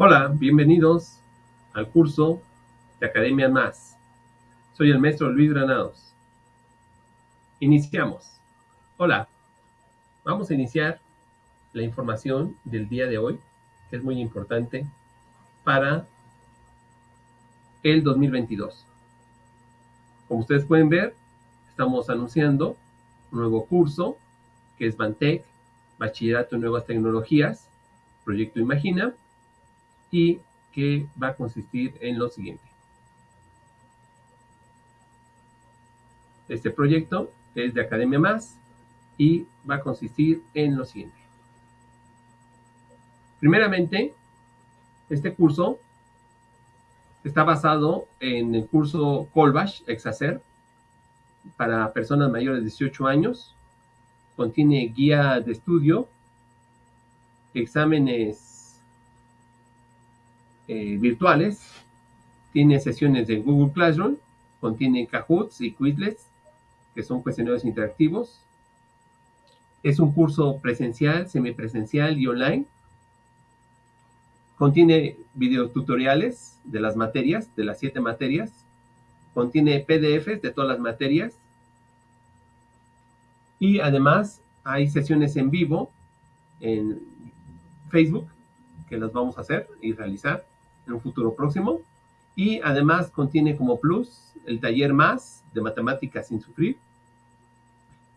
Hola, bienvenidos al curso de Academia Más. Soy el maestro Luis Granados. Iniciamos. Hola, vamos a iniciar la información del día de hoy, que es muy importante para el 2022. Como ustedes pueden ver, estamos anunciando un nuevo curso que es Bantec, Bachillerato en Nuevas Tecnologías, Proyecto Imagina, y que va a consistir en lo siguiente. Este proyecto es de Academia Más y va a consistir en lo siguiente. Primeramente, este curso está basado en el curso Colbash Exacer para personas mayores de 18 años. Contiene guía de estudio, exámenes eh, virtuales, tiene sesiones de Google Classroom, contiene Kahoots y Quizlets, que son cuestionarios interactivos. Es un curso presencial, semipresencial y online. Contiene videotutoriales de las materias, de las siete materias. Contiene PDFs de todas las materias. Y además hay sesiones en vivo en Facebook que las vamos a hacer y realizar en un futuro próximo. Y además contiene como plus el taller más de matemáticas sin sufrir,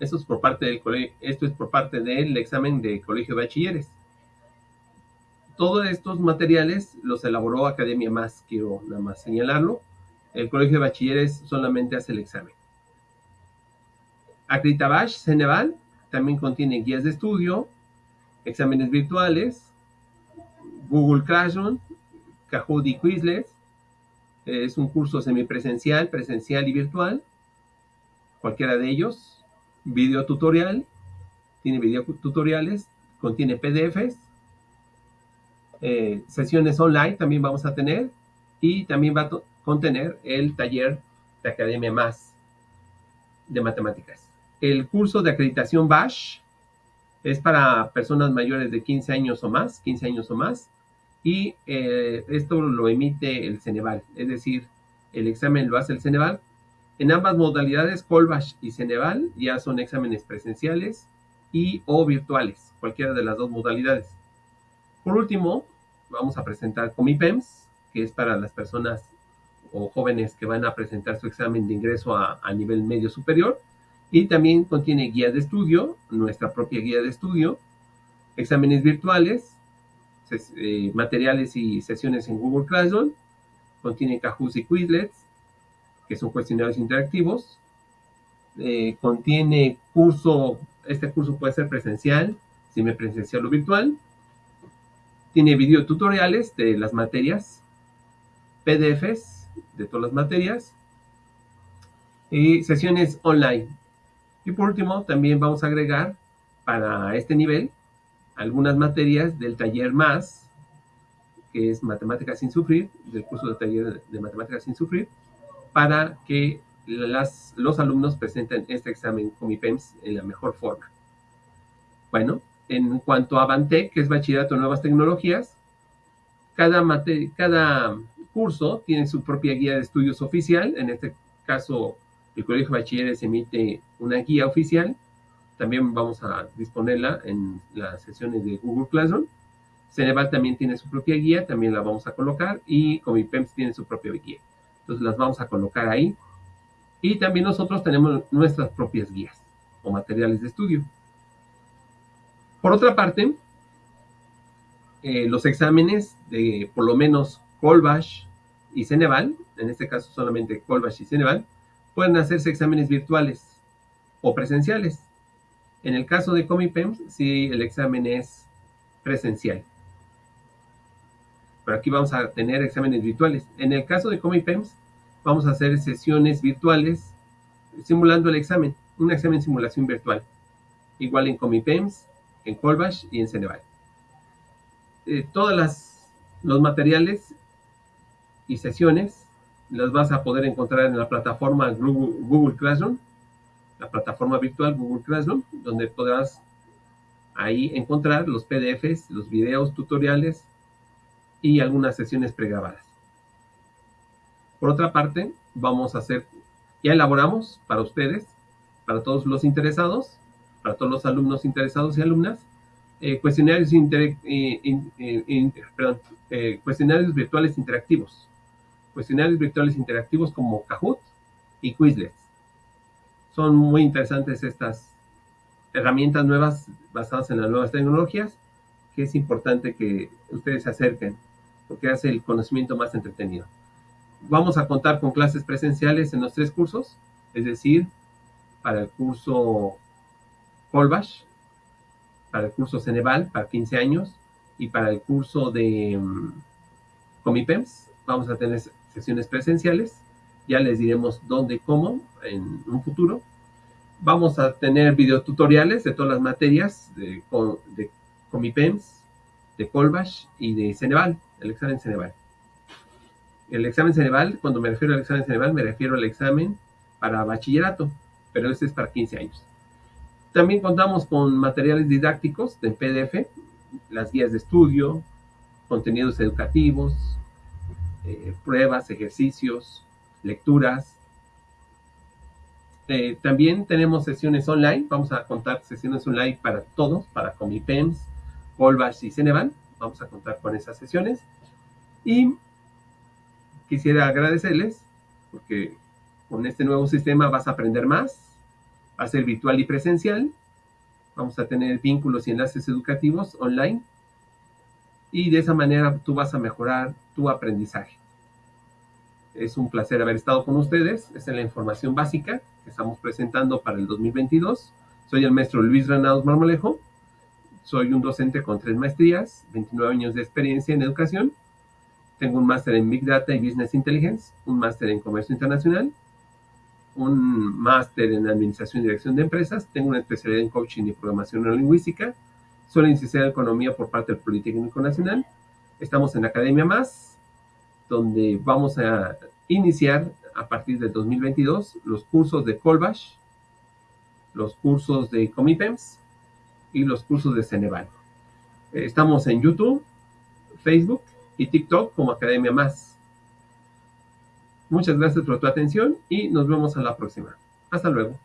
esto es por parte del, esto es por parte del examen de colegio de bachilleres. Todos estos materiales los elaboró Academia Más, quiero nada más señalarlo. El colegio de bachilleres solamente hace el examen. Acreditabash Ceneval también contiene guías de estudio, exámenes virtuales, Google Classroom, Kahoot y Quizlet. Es un curso semipresencial, presencial y virtual. Cualquiera de ellos. Video tutorial, tiene video tutoriales, contiene PDFs, eh, sesiones online también vamos a tener. Y también va a contener el taller de Academia Más de Matemáticas. El curso de acreditación BASH es para personas mayores de 15 años o más, 15 años o más, y eh, esto lo emite el Ceneval, es decir, el examen lo hace el Ceneval en ambas modalidades, Colbash y Ceneval ya son exámenes presenciales y o virtuales, cualquiera de las dos modalidades. Por último, vamos a presentar Comipems, que es para las personas o jóvenes que van a presentar su examen de ingreso a, nivel medio superior. Y también contiene guía de estudio, nuestra propia guía de estudio, exámenes virtuales, eh, materiales y sesiones en Google Classroom, contiene Kahoot y Quizlets, que son cuestionarios interactivos. Eh, contiene curso, este curso puede ser presencial, semipresencial o virtual. Tiene video tutoriales de las materias, PDFs de todas las materias y sesiones online. Y por último, también vamos a agregar para este nivel algunas materias del taller más, que es Matemáticas sin Sufrir, del curso de taller de Matemáticas sin Sufrir, para que las, los alumnos presenten este examen con PEMS en la mejor forma. Bueno, en cuanto a Bantec, que es Bachillerato en Nuevas Tecnologías, cada, cada curso tiene su propia guía de estudios oficial. En este caso, el Colegio de Bachilleres emite una guía oficial. También vamos a disponerla en las sesiones de Google Classroom. Ceneval también tiene su propia guía, también la vamos a colocar. Y Comipems tiene su propia guía. Entonces las vamos a colocar ahí. Y también nosotros tenemos nuestras propias guías o materiales de estudio. Por otra parte, eh, los exámenes de por lo menos Colbash y Ceneval, en este caso solamente Colbash y Ceneval, pueden hacerse exámenes virtuales o presenciales. En el caso de Comipems, si el examen es presencial. Pero aquí vamos a tener exámenes virtuales. En el caso de Comipems, vamos a hacer sesiones virtuales simulando el examen, un examen simulación virtual. Igual en Comipems, en Colbash y en Ceneval. Eh, todas las los materiales y sesiones las vas a poder encontrar en la plataforma Google Classroom, la plataforma virtual Google Classroom, donde podrás ahí encontrar los PDFs, los videos tutoriales, y algunas sesiones pregrabadas. Por otra parte, vamos a hacer, ya elaboramos para ustedes, para todos los interesados, para todos los alumnos interesados y alumnas, eh, cuestionarios, eh, cuestionarios virtuales interactivos. Cuestionarios virtuales interactivos como Kahoot y Quizlet. Son muy interesantes estas herramientas nuevas basadas en las nuevas tecnologías que es importante que ustedes se acerquen porque hace el conocimiento más entretenido. Vamos a contar con clases presenciales en los tres cursos, es decir, para el curso Colbash, para el curso Ceneval, para 15 años, y para el curso de um, Comipems, vamos a tener sesiones presenciales. Ya les diremos dónde y cómo en un futuro. Vamos a tener videotutoriales de todas las materias de, de Comipems, de Colbash y de Ceneval, el examen Ceneval. El examen Ceneval, cuando me refiero al examen Ceneval, me refiero al examen para bachillerato, pero este es para 15 años. También contamos con materiales didácticos en PDF, las guías de estudio, contenidos educativos, eh, pruebas, ejercicios, lecturas. Eh, también tenemos sesiones online, vamos a contar sesiones online para todos, para Comipems, Colbash y Ceneval. Vamos a contar con esas sesiones. Y quisiera agradecerles porque con este nuevo sistema vas a aprender más, va a ser virtual y presencial. Vamos a tener vínculos y enlaces educativos online. Y de esa manera tú vas a mejorar tu aprendizaje. Es un placer haber estado con ustedes. Es la información básica que estamos presentando para el 2022. Soy el maestro Luis Granados Marmolejo. Soy un docente con tres maestrías, 29 años de experiencia en educación. Tengo un máster en Big Data y Business Intelligence, un máster en Comercio Internacional, un máster en Administración y Dirección de Empresas. Tengo una especialidad en Coaching y Programación Neurolingüística. Soy licenciado en Economía por parte del Politécnico Nacional. Estamos en Academia Más, donde vamos a iniciar a partir del 2022 los cursos de Colbash, los cursos de Comipems y los cursos de Ceneval. Estamos en YouTube, Facebook y TikTok como Academia Más. Muchas gracias por tu atención y nos vemos a la próxima. Hasta luego.